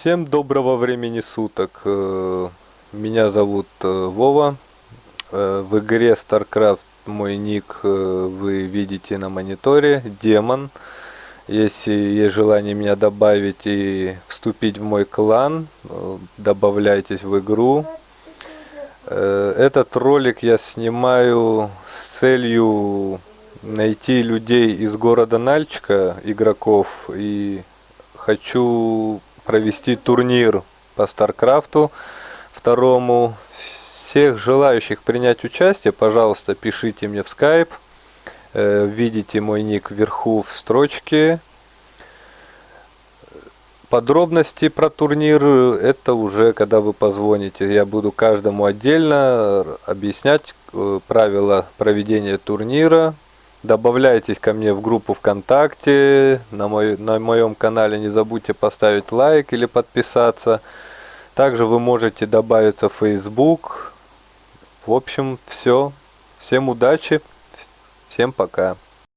Всем доброго времени суток. Э, Меня зовут э, Вова. Э, В игре StarCraft мой ник вы видите на мониторе. Демон. Если есть желание меня добавить и вступить в мой клан, добавляйтесь в игру. Этот ролик я снимаю с целью найти людей из города Нальчика, игроков, и хочу провести турнир по Старкрафту второму. Всех желающих принять участие, пожалуйста, пишите мне в Skype. Э, Видите мой ник вверху в строчке. Подробности про турнир это уже когда вы позвоните. Я буду каждому отдельно объяснять э, правила проведения турнира. Добавляйтесь ко мне в группу ВКонтакте. На, мой, на моем канале не забудьте поставить лайк или подписаться. Также вы можете добавиться в Facebook. В общем, все. Всем удачи. Всем пока.